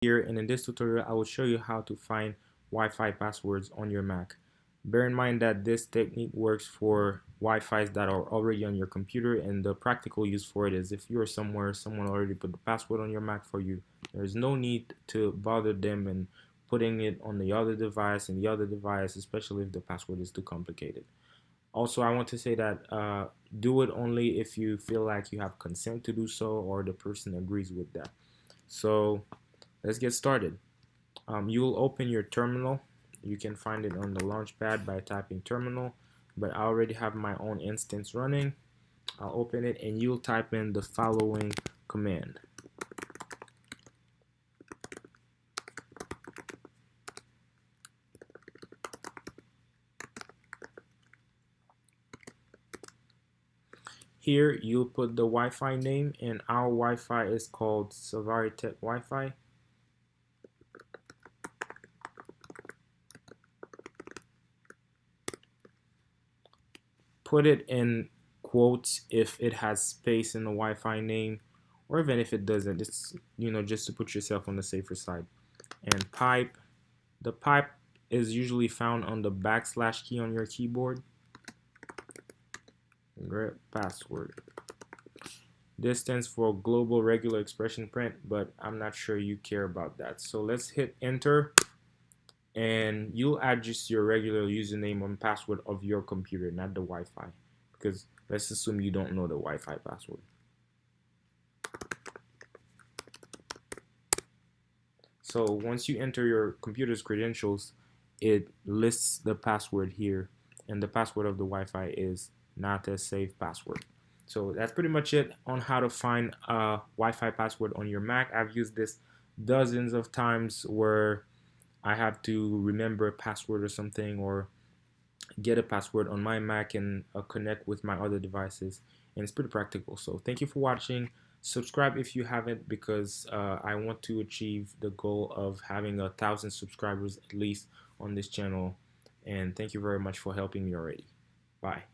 here and in this tutorial I will show you how to find Wi-Fi passwords on your Mac. Bear in mind that this technique works for Wi-Fi's that are already on your computer and the practical use for it is if you're somewhere someone already put the password on your Mac for you there's no need to bother them and putting it on the other device and the other device especially if the password is too complicated. Also I want to say that uh, do it only if you feel like you have consent to do so or the person agrees with that. So let's get started. Um, you'll open your terminal. You can find it on the launchpad by typing terminal, but I already have my own instance running. I'll open it and you'll type in the following command. Here you'll put the Wi-Fi name and our Wi-Fi is called Savaritech Wi-Fi. Put it in quotes if it has space in the Wi-Fi name or even if it doesn't it's you know just to put yourself on the safer side. And pipe the pipe is usually found on the backslash key on your keyboard. grep password. This stands for global regular expression print but I'm not sure you care about that. So let's hit enter and you'll add just your regular username and password of your computer, not the Wi-Fi. Because let's assume you don't know the Wi-Fi password. So once you enter your computer's credentials, it lists the password here, and the password of the Wi-Fi is not a safe password. So that's pretty much it on how to find a Wi-Fi password on your Mac. I've used this dozens of times where I have to remember a password or something or get a password on my Mac and uh, connect with my other devices. And it's pretty practical. So thank you for watching. Subscribe if you haven't because uh, I want to achieve the goal of having a thousand subscribers at least on this channel. And thank you very much for helping me already. Bye